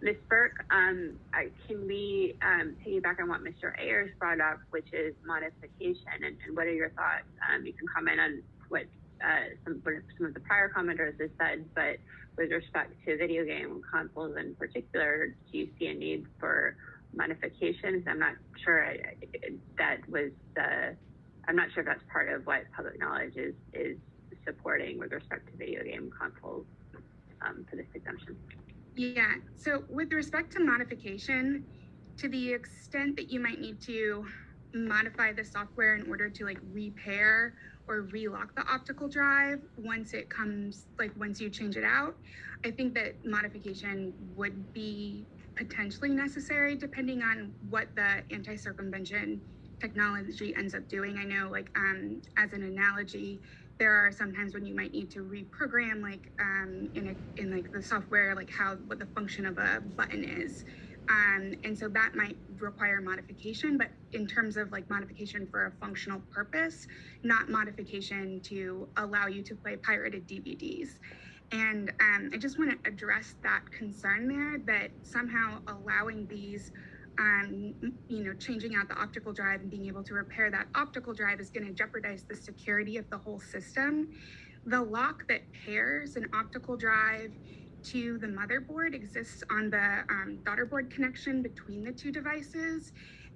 Ms. Burke, um, can we um, piggyback on what Mr. Ayers brought up, which is modification, and, what are your thoughts? Um, you can comment on what uh, some, what some of the prior commenters have said, but with respect to video game consoles in particular, do you see a need for modifications? I'm not sure that was the, I'm not sure that's part of what public knowledge is, is supporting with respect to video game consoles um, for this exemption. Yeah, so with respect to modification, to the extent that you might need to modify the software in order to like repair or relock the optical drive once it comes, like once you change it out, I think that modification would be potentially necessary depending on what the anti-circumvention technology ends up doing. I know like um, as an analogy, there are sometimes when you might need to reprogram like um, in a, in like the software, like how what the function of a button is. Um, and so that might require modification, but in terms of like modification for a functional purpose, not modification to allow you to play pirated DVDs. And um, I just want to address that concern there that somehow allowing these um, you know, changing out the optical drive and being able to repair that optical drive is going to jeopardize the security of the whole system. The lock that pairs an optical drive to the motherboard exists on the um, daughter board connection between the two devices.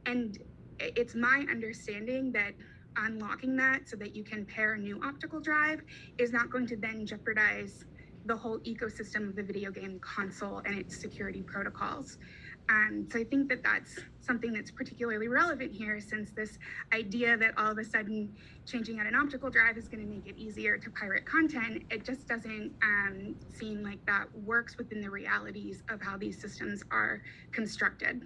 And it's my understanding that unlocking that so that you can pair a new optical drive is not going to then jeopardize the whole ecosystem of the video game console and its security protocols. Um, so I think that that's something that's particularly relevant here since this idea that all of a sudden changing out an optical drive is going to make it easier to pirate content, it just doesn't um, seem like that works within the realities of how these systems are constructed.